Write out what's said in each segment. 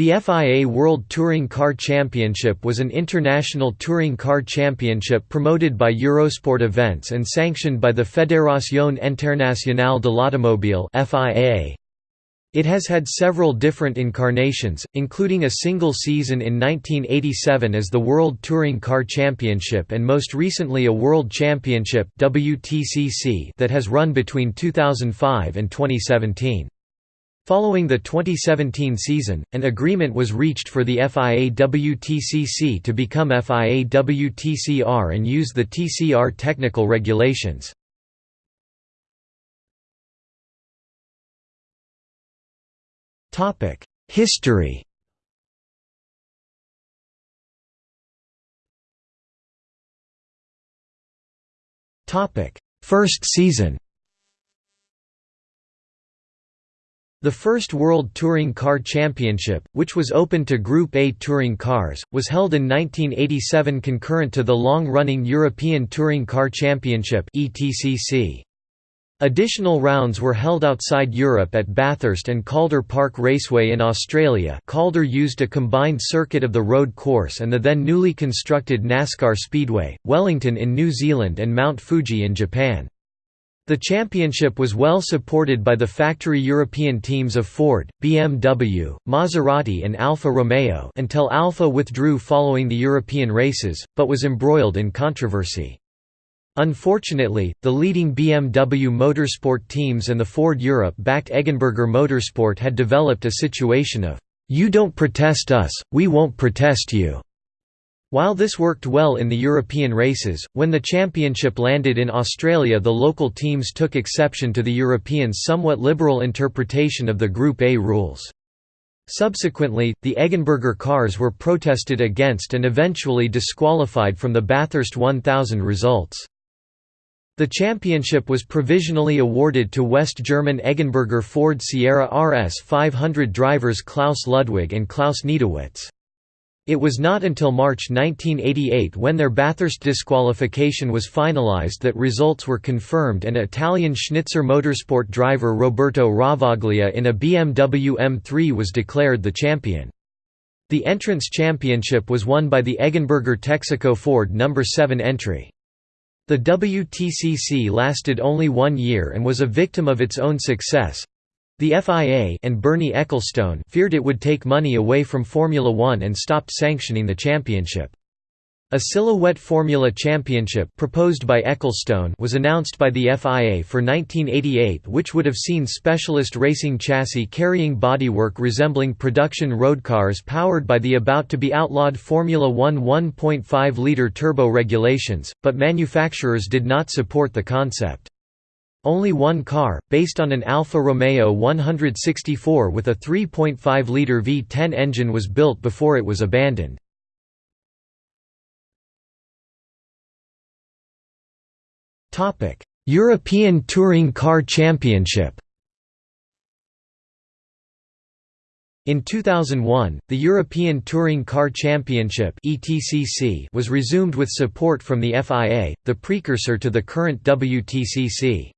The FIA World Touring Car Championship was an international touring car championship promoted by Eurosport Events and sanctioned by the Fédération Internationale de l'Automobile It has had several different incarnations, including a single season in 1987 as the World Touring Car Championship and most recently a World Championship that has run between 2005 and 2017. Following the 2017 season, an agreement was reached for the FIA WTCC to become FIA WTCR and use the TCR technical regulations. History First season The first World Touring Car Championship, which was open to Group A touring cars, was held in 1987 concurrent to the long-running European Touring Car Championship Additional rounds were held outside Europe at Bathurst and Calder Park Raceway in Australia Calder used a combined circuit of the road course and the then newly constructed NASCAR Speedway, Wellington in New Zealand and Mount Fuji in Japan. The championship was well supported by the factory European teams of Ford, BMW, Maserati and Alfa Romeo until Alfa withdrew following the European races, but was embroiled in controversy. Unfortunately, the leading BMW motorsport teams and the Ford Europe-backed Eggenberger Motorsport had developed a situation of, "'You don't protest us, we won't protest you' While this worked well in the European races, when the championship landed in Australia the local teams took exception to the Europeans' somewhat liberal interpretation of the Group A rules. Subsequently, the Eggenberger cars were protested against and eventually disqualified from the Bathurst 1000 results. The championship was provisionally awarded to West German Eggenberger Ford Sierra RS 500 drivers Klaus Ludwig and Klaus Niedzwiedz. It was not until March 1988 when their Bathurst disqualification was finalised that results were confirmed and Italian Schnitzer Motorsport driver Roberto Ravaglia in a BMW M3 was declared the champion. The entrance championship was won by the Eggenberger Texaco Ford No. 7 entry. The WTCC lasted only one year and was a victim of its own success, the FIA and Bernie Ecclestone feared it would take money away from Formula One and stopped sanctioning the championship. A Silhouette Formula Championship proposed by Ecclestone was announced by the FIA for 1988 which would have seen specialist racing chassis carrying bodywork resembling production road cars powered by the about-to-be outlawed Formula One 1.5-litre turbo regulations, but manufacturers did not support the concept. Only one car, based on an Alfa Romeo 164 with a 3.5-litre V10 engine was built before it was abandoned. European Touring Car Championship In 2001, the European Touring Car Championship was resumed with support from the FIA, the precursor to the current WTCC.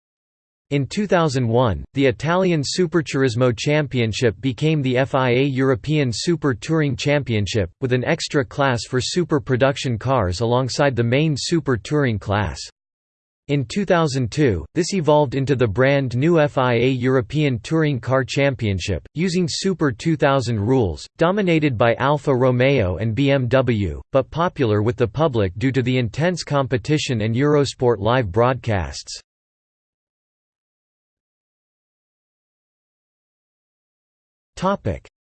In 2001, the Italian Superturismo Championship became the FIA European Super Touring Championship, with an extra class for super production cars alongside the main Super Touring class. In 2002, this evolved into the brand new FIA European Touring Car Championship, using Super 2000 rules, dominated by Alfa Romeo and BMW, but popular with the public due to the intense competition and Eurosport live broadcasts.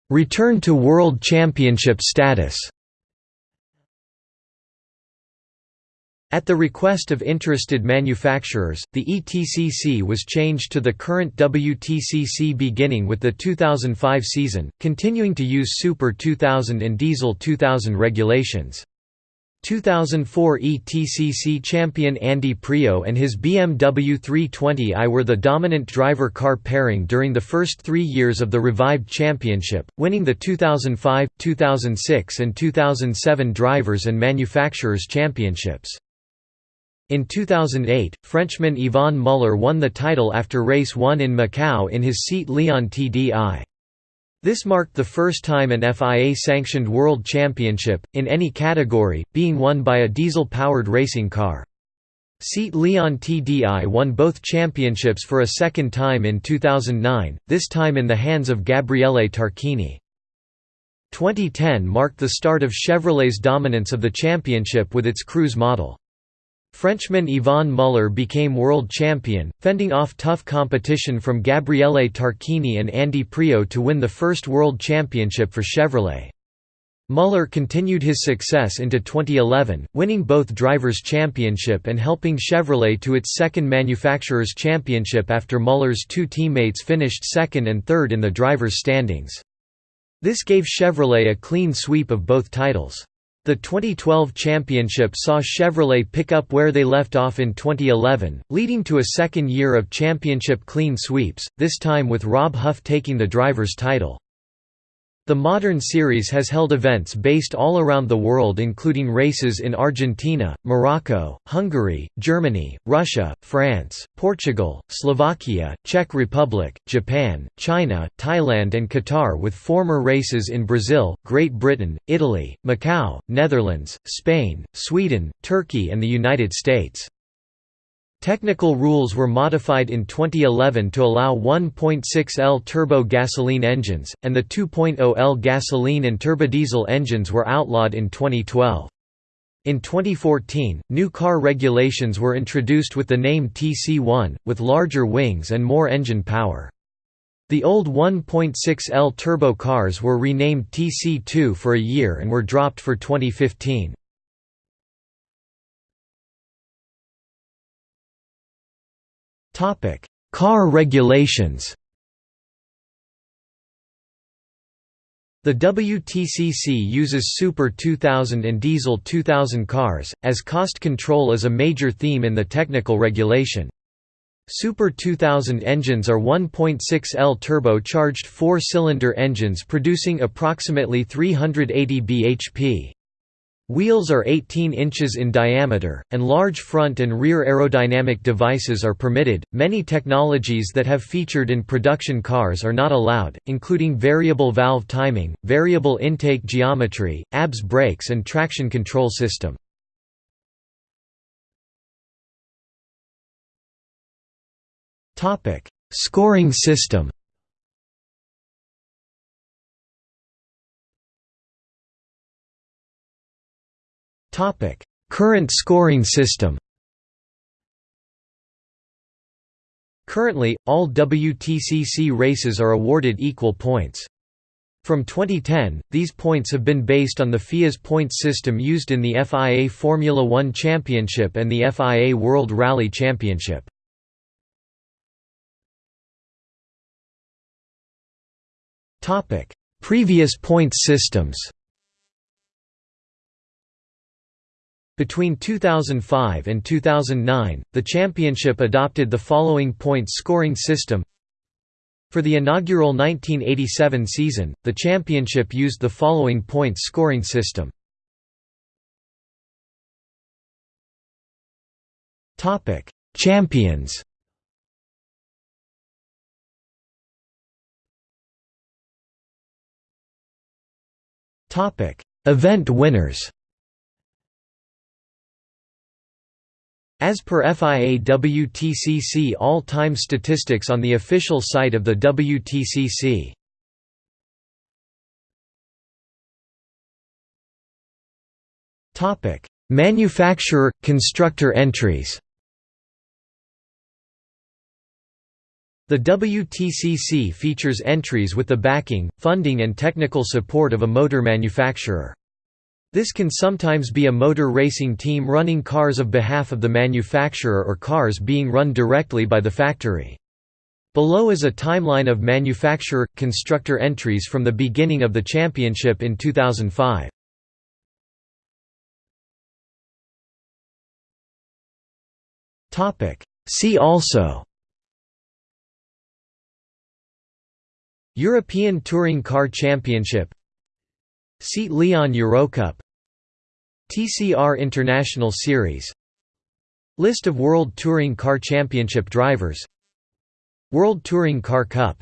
Return to World Championship status At the request of interested manufacturers, the ETCC was changed to the current WTCC beginning with the 2005 season, continuing to use Super 2000 and Diesel 2000 regulations. 2004 ETCC champion Andy Priaulx and his BMW 320i were the dominant driver-car pairing during the first three years of the revived championship, winning the 2005, 2006 and 2007 Drivers' and Manufacturers' Championships. In 2008, Frenchman Yvan Muller won the title after race 1 in Macau in his Seat Leon TDI. This marked the first time an FIA-sanctioned World Championship, in any category, being won by a diesel-powered racing car. Seat Leon TDI won both championships for a second time in 2009, this time in the hands of Gabriele Tarquini. 2010 marked the start of Chevrolet's dominance of the championship with its Cruze model. Frenchman Yvan Muller became world champion, fending off tough competition from Gabriele Tarquini and Andy Priaulx to win the first world championship for Chevrolet. Muller continued his success into 2011, winning both Drivers' Championship and helping Chevrolet to its second Manufacturers' Championship after Muller's two teammates finished second and third in the drivers' standings. This gave Chevrolet a clean sweep of both titles. The 2012 championship saw Chevrolet pick up where they left off in 2011, leading to a second year of championship clean sweeps, this time with Rob Huff taking the driver's title. The modern series has held events based all around the world including races in Argentina, Morocco, Hungary, Germany, Russia, France, Portugal, Slovakia, Czech Republic, Japan, China, Thailand and Qatar with former races in Brazil, Great Britain, Italy, Macau, Netherlands, Spain, Sweden, Turkey and the United States. Technical rules were modified in 2011 to allow 1.6L turbo gasoline engines, and the 2.0L gasoline and turbodiesel engines were outlawed in 2012. In 2014, new car regulations were introduced with the name TC1, with larger wings and more engine power. The old 1.6L turbo cars were renamed TC2 for a year and were dropped for 2015. Car regulations. The WTCC uses Super 2000 and Diesel 2000 cars, as cost control is a major theme in the technical regulation. Super 2000 engines are 1.6L turbo-charged four-cylinder engines producing approximately 380 bhp. Wheels are 18 inches in diameter, and large front and rear aerodynamic devices are permitted. Many technologies that have featured in production cars are not allowed, including variable valve timing, variable intake geometry, ABS brakes, and traction control system. Scoring system. Topic: Current scoring system. Currently, all WTCC races are awarded equal points. From 2010, these points have been based on the FIA's points system used in the FIA Formula One Championship and the FIA World Rally Championship. Previous points systems Between 2005 and 2009, the championship adopted the following points scoring system. For the inaugural 1987 season, the championship used the following points scoring system. Topic: Champions. Topic: Event winners. As per FIA WTCC all-time statistics on the official site of the WTCC. Topic: Manufacturer constructor entries. The WTCC features entries with the backing, funding and technical support of a motor manufacturer. This can sometimes be a motor racing team running cars of behalf of the manufacturer or cars being run directly by the factory. Below is a timeline of manufacturer-constructor entries from the beginning of the championship in 2005. See also European Touring Car Championship Seat Leon Eurocup TCR International Series. List of World Touring Car Championship drivers. World Touring Car Cup